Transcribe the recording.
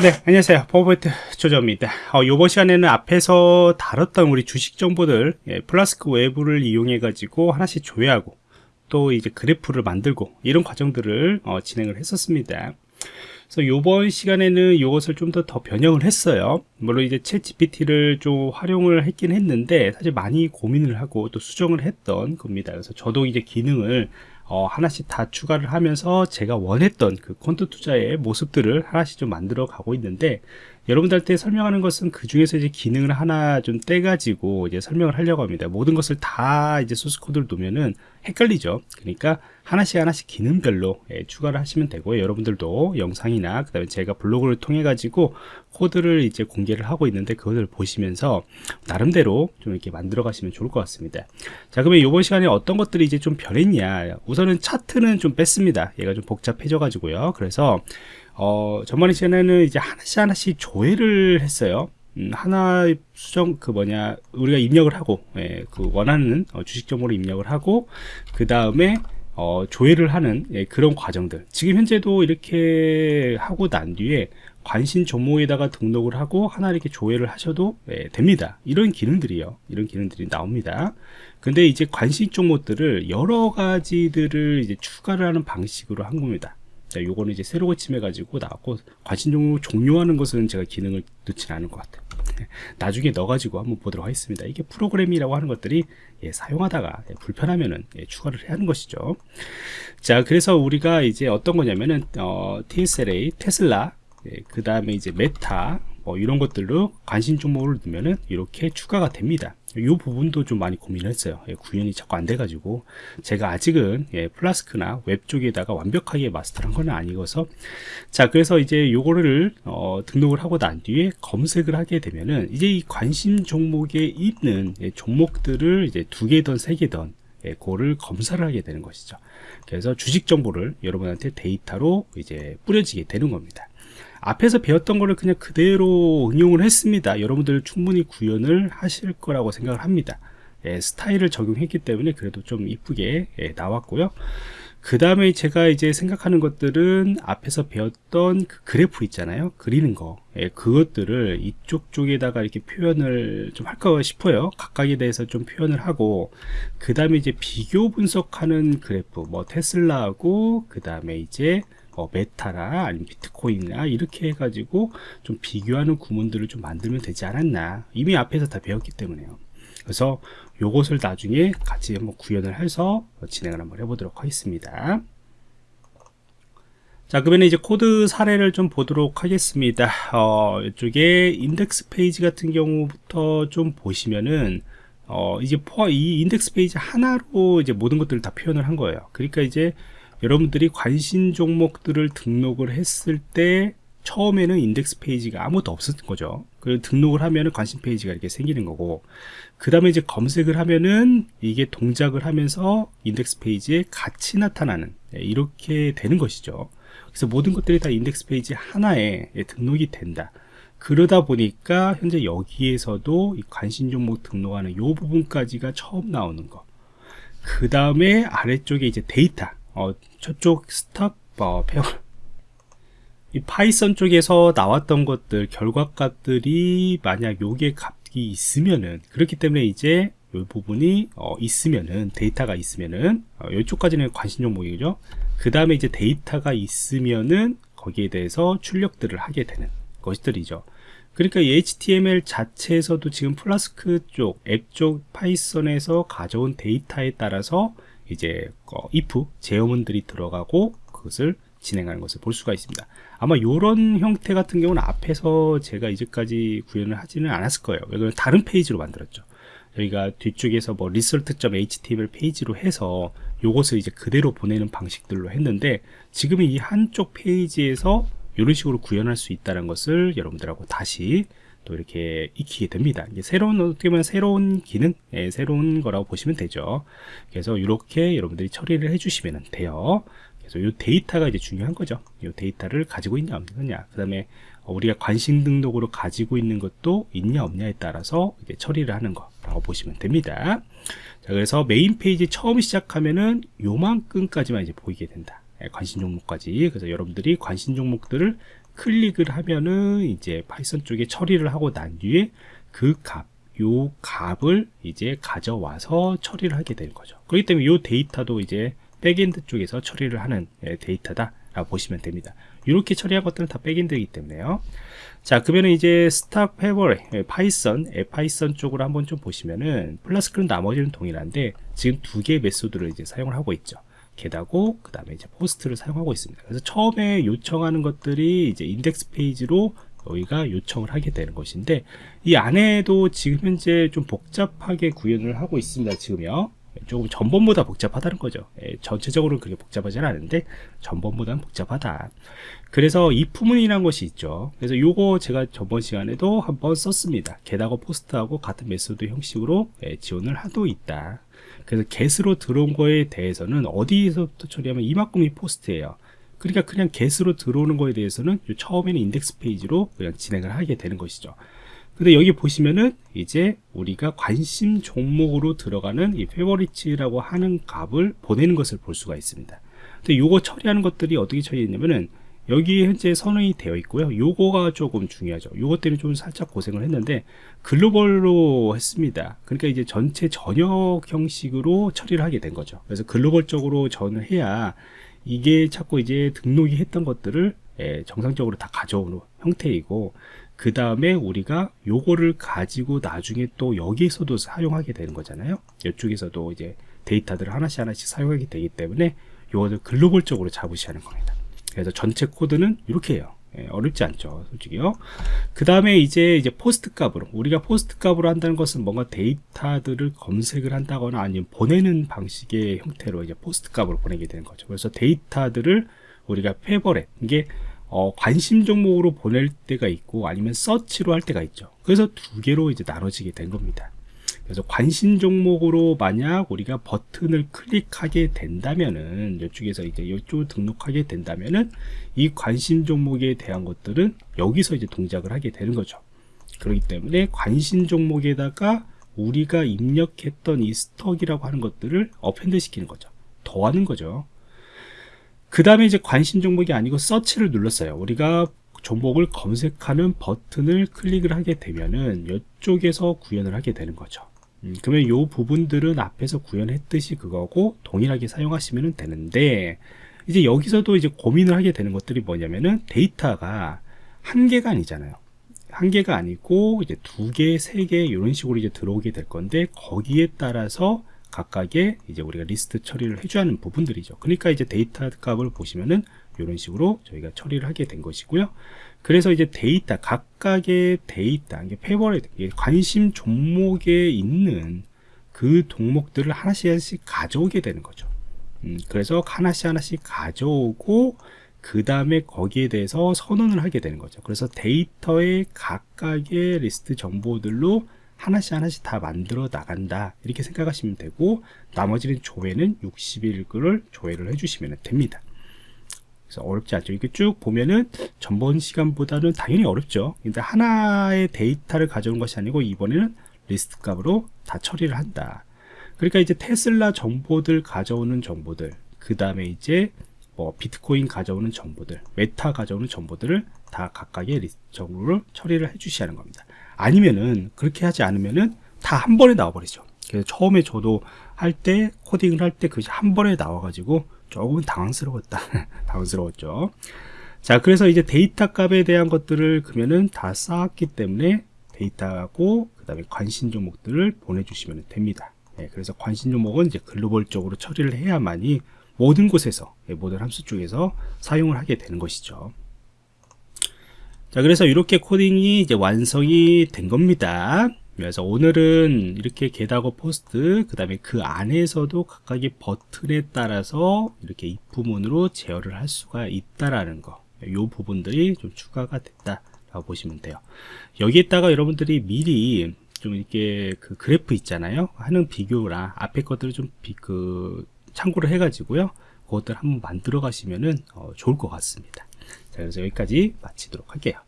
네 안녕하세요. 포버트 조정입니다. 어, 이번 시간에는 앞에서 다뤘던 우리 주식 정보들 예, 플라스크 외부를 이용해 가지고 하나씩 조회하고 또 이제 그래프를 만들고 이런 과정들을 어, 진행을 했었습니다. 그래서 이번 시간에는 이것을 좀 더 더 변형을 했어요. 물론 이제 ChatGPT를 좀 활용을 했긴 했는데 사실 많이 고민을 하고 또 수정을 했던 겁니다. 그래서 저도 이제 기능을 어, 하나씩 다 추가를 하면서 제가 원했던 그 quant 투자의 모습들을 하나씩 좀 만들어 가고 있는데 여러분들한테 설명하는 것은 그 중에서 이제 기능을 하나 좀 떼가지고 이제 설명을 하려고 합니다. 모든 것을 다 이제 소스 코드를 놓으면은 헷갈리죠. 그러니까 하나씩 하나씩 기능별로 예, 추가를 하시면 되고요. 여러분들도 영상이나 그다음에 제가 블로그를 통해 가지고 코드를 이제 공개를 하고 있는데 그것을 보시면서 나름대로 좀 이렇게 만들어 가시면 좋을 것 같습니다. 자, 그러면 이번 시간에 어떤 것들이 이제 좀 변했냐? 우선은 차트는 좀 뺐습니다. 얘가 좀 복잡해져 가지고요. 그래서 어, 전반의 시간에는 이제 하나씩 하나씩 조회를 했어요. 음, 하나 수정 그 뭐냐 우리가 입력을 하고 예, 그 원하는 어, 주식 정보를 입력을 하고 그 다음에 어, 조회를 하는 예, 그런 과정들. 지금 현재도 이렇게 하고 난 뒤에 관심 종목에다가 등록을 하고 하나 이렇게 조회를 하셔도 예, 됩니다. 이런 기능들이요. 이런 기능들이 나옵니다. 근데 이제 관심 종목들을 여러 가지들을 이제 추가를 하는 방식으로 한 겁니다 자, 요거는 이제 새로 고침해 가지고 나왔고 관심 종목 종료하는 것은 제가 기능을 넣지는 않을 것 같아요. 나중에 넣어가지고 한번 보도록 하겠습니다. 이게 프로그램이라고 하는 것들이 예, 사용하다가 예, 불편하면은 예, 추가를 해야 하는 것이죠. 자, 그래서 우리가 이제 어떤 거냐면은 어, TSLA, 테슬라, 예, 그 다음에 이제 메타, 뭐 이런 것들로 관심 종목을 넣으면은 이렇게 추가가 됩니다. 이 부분도 좀 많이 고민을 했어요. 예, 구현이 자꾸 안 돼가지고 제가 아직은 예, Flask나 웹 쪽에다가 완벽하게 마스터한 건 아니어서 자 그래서 이제 요거를 어, 등록을 하고 난 뒤에 검색을 하게 되면은 이제 이 관심 종목에 있는 예, 종목들을 이제 두 개든 세 개든 예, 그거를 검색을 하게 되는 것이죠. 그래서 주식 정보를 여러분한테 데이터로 이제 뿌려지게 되는 겁니다. 앞에서 배웠던 거를 그냥 그대로 응용을 했습니다. 여러분들 충분히 구현을 하실 거라고 생각을 합니다. 예, 스타일을 적용했기 때문에 그래도 좀 이쁘게 예, 나왔고요. 그 다음에 제가 이제 생각하는 것들은 앞에서 배웠던 그 그래프 있잖아요. 그리는 거. 예, 그것들을 이쪽 쪽에다가 이렇게 표현을 좀 할까 싶어요. 각각에 대해서 좀 표현을 하고 그 다음에 이제 비교 분석하는 그래프. 뭐 테슬라하고 그 다음에 이제 뭐 메타나 아니면 비트코인이나 이렇게 해가지고 좀 비교하는 구문들을 좀 만들면 되지 않았나. 이미 앞에서 다 배웠기 때문에요. 그래서 요것을 나중에 같이 한번 구현을 해서 진행을 한번 해보도록 하겠습니다. 자 그러면 이제 코드 사례를 좀 보도록 하겠습니다. 어, 이쪽에 인덱스 페이지 같은 경우부터 좀 보시면은 어, 이제 이 인덱스 페이지 하나로 이제 모든 것들을 다 표현을 한 거예요. 그러니까 이제 여러분들이 관심 종목들을 등록을 했을 때 처음에는 인덱스 페이지가 아무것도 없었던 거죠. 그 등록을 하면은 관심 페이지가 이렇게 생기는 거고, 그 다음에 이제 검색을 하면은 이게 동작을 하면서 인덱스 페이지에 같이 나타나는 네, 이렇게 되는 것이죠. 그래서 모든 것들이 다 인덱스 페이지 하나에 등록이 된다. 그러다 보니까 현재 여기에서도 관심 종목 등록하는 이 부분까지가 처음 나오는 거. 그 다음에 아래쪽에 이제 데이터. 어, 저쪽 stock favorite Python 쪽에서 나왔던 것들 결과값들이 만약 요게 값이 있으면은 그렇기 때문에 이제 이 부분이 어, 있으면은 데이터가 있으면은 어, 이쪽까지는 관심 종목이죠. 그 다음에 이제 데이터가 있으면은 거기에 대해서 출력들을 하게 되는 것들이죠. 그러니까 이 HTML 자체에서도 지금 플라스크 쪽, 앱 쪽 Python에서 가져온 데이터에 따라서 이제 어, if 제어문들이 들어가고 그것을 진행하는 것을 볼 수가 있습니다. 아마 이런 형태 같은 경우는 앞에서 제가 이제까지 구현을 하지는 않았을 거예요. 왜냐면 다른 페이지로 만들었죠. 저희가 뒤쪽에서 뭐 result.html 페이지로 해서 요것을 이제 그대로 보내는 방식들로 했는데 지금 이 한쪽 페이지에서 이런 식으로 구현할 수 있다는 것을 여러분들하고 다시 또 이렇게 익히게 됩니다. 새로운 어떻게 보면 새로운 기능, 예, 새로운 거라고 보시면 되죠. 그래서 이렇게 여러분들이 처리를 해주시면 돼요. 그래서 이 데이터가 이제 중요한 거죠. 이 데이터를 가지고 있냐 없느냐. 그 다음에 우리가 관심 등록으로 가지고 있는 것도 있냐 없냐에 따라서 이제 처리를 하는 거라고 보시면 됩니다. 자, 그래서 메인 페이지 처음 시작하면은 요만큼까지만 이제 보이게 된다. 예, 관심 종목까지. 그래서 여러분들이 관심 종목들을 클릭을 하면은 이제 Python 쪽에 처리를 하고 난 뒤에 그 값, 요 값을 이제 가져와서 처리를 하게 되는 거죠. 그렇기 때문에 요 데이터도 이제 backend 쪽에서 처리를 하는 예, 데이터다 라고 보시면 됩니다. 이렇게 처리한 것들은 다 backend이기 때문에요. 자, 그러면 이제 stock favorite, Python, Python 쪽으로 한번 좀 보시면은 Flask는 나머지는 동일한데 지금 두 개의 method를 이제 사용을 하고 있죠. get하고 그 다음에 이제 post를 사용하고 있습니다. 그래서 처음에 요청하는 것들이 이제 인덱스 페이지로 여기가 요청을 하게 되는 것인데 이 안에도 지금 현재 좀 복잡하게 구현을 하고 있습니다. 지금요. 조금 전번보다 복잡하다는 거죠. 예, 전체적으로 그렇게 복잡하지는 않은데 전번보다는 복잡하다. 그래서 if문이라는 것이 있죠. 그래서 요거 제가 저번 시간에도 한번 썼습니다. get하고 post하고 같은 method 형식으로 예, 지원을 하고 있다. 그래서 get으로 들어온 거에 대해서는 어디에서부터 처리하면 이만큼이 post예요. 그러니까 그냥 get으로 들어오는 거에 대해서는 처음에는 인덱스 페이지로 그냥 진행을 하게 되는 것이죠. 근데 여기 보시면은 이제 우리가 관심 종목으로 들어가는 이 favorites라고 하는 값을 보내는 것을 볼 수가 있습니다. 근데 요거 처리하는 것들이 어떻게 처리했냐면은 여기 현재 선언이 되어 있고요. 요거가 조금 중요하죠. 요것 때문에 좀 살짝 고생을 했는데 글로벌로 했습니다. 그러니까 이제 전체 전역 형식으로 처리를 하게 된 거죠. 그래서 글로벌적으로 전을 해야 이게 자꾸 이제 등록이 했던 것들을 예, 정상적으로 다 가져오는 형태이고 그 다음에 우리가 요거를 가지고 나중에 또 여기에서도 사용하게 되는 거잖아요. 이쪽에서도 이제 데이터들을 하나씩 하나씩 사용하게 되기 때문에 요거를 글로벌적으로 잡으셔야 하는 겁니다. 그래서 전체 코드는 이렇게 해요. 예, 어렵지 않죠 솔직히요. 그 다음에 이제 이제 post 값으로 우리가 post 값으로 한다는 것은 뭔가 데이터들을 검색을 한다거나 아니면 보내는 방식의 형태로 이제 post 값으로 보내게 되는 거죠. 그래서 데이터들을 우리가 favorite 이게 어, 관심 종목으로 보낼 때가 있고 아니면 서치로 할 때가 있죠. 그래서 두 개로 이제 나눠지게 된 겁니다. 그래서 관심 종목으로 만약 우리가 버튼을 클릭하게 된다면은 이쪽에서 이제 이쪽 등록하게 된다면은 이 관심 종목에 대한 것들은 여기서 이제 동작을 하게 되는 거죠. 그렇기 때문에 관심 종목에다가 우리가 입력했던 이 stock이라고 하는 것들을 append 시키는 거죠. 더하는 거죠 그 다음에 이제 관심 종목이 아니고 서치를 눌렀어요. 우리가 종목을 검색하는 버튼을 클릭을 하게 되면은 이쪽에서 구현을 하게 되는 거죠. 음, 그러면 이 부분들은 앞에서 구현했듯이 그거고 동일하게 사용하시면 되는데 이제 여기서도 이제 고민을 하게 되는 것들이 뭐냐면은 데이터가 한 개가 아니잖아요. 한 개가 아니고 이제 두 개, 세 개 이런 식으로 이제 들어오게 될 건데 거기에 따라서 각각의 이제 우리가 리스트 처리를 해줘야 하는 부분들이죠. 그러니까 이제 데이터 값을 보시면은 이런 식으로 저희가 처리를 하게 된 것이고요. 그래서 이제 데이터, 각각의 데이터, 이게 favorite, 관심 종목에 있는 그 종목들을 하나씩 하나씩 가져오게 되는 거죠. 음, 그래서 하나씩 하나씩 가져오고 그 다음에 거기에 대해서 선언을 하게 되는 거죠. 그래서 데이터의 각각의 리스트 정보들로 하나씩 하나씩 다 만들어 나간다. 이렇게 생각하시면 되고 나머지는 조회는 60일을 조회를 해주시면 됩니다. 그래서 어렵지 않죠. 이렇게 쭉 보면은 전번 시간보다는 당연히 어렵죠. 근데 하나의 데이터를 가져온 것이 아니고 이번에는 리스트 값으로 다 처리를 한다. 그러니까 이제 테슬라 정보들 가져오는 정보들 그 다음에 이제 뭐 비트코인 가져오는 정보들 메타 가져오는 정보들을 다 각각의 리스트 정보를 처리를 해 하는 겁니다 아니면은 그렇게 하지 않으면은 다 한 번에 나와 버리죠. 그래서 처음에 저도 할 때 코딩을 할 때 그것이 한 번에 나와 가지고 조금 당황스러웠다. 당황스러웠죠. 자 그래서 이제 데이터 값에 대한 것들을 그러면은 다 쌓았기 때문에 데이터하고 그 다음에 관심 종목들을 보내주시면 됩니다. 네, 그래서 관심 종목은 이제 글로벌적으로 처리를 해야만이 모든 곳에서 예, 모든 함수 쪽에서 사용을 하게 되는 것이죠 자 그래서 이렇게 코딩이 이제 완성이 된 겁니다. 그래서 오늘은 이렇게 게다고 포스트 그 다음에 그 안에서도 각각의 버튼에 따라서 이렇게 입부문으로 제어를 할 수가 있다라는 거이 부분들이 좀 추가가 됐다 라고 보시면 돼요. 여기에다가 여러분들이 미리 좀 이렇게 그 그래프 있잖아요. 하는 비교랑 앞에 것들을 좀그 참고를 해 가지고요. 그것들 한번 만들어 가시면은 어, 좋을 것 같습니다 자, 그래서 여기까지 마치도록 할게요.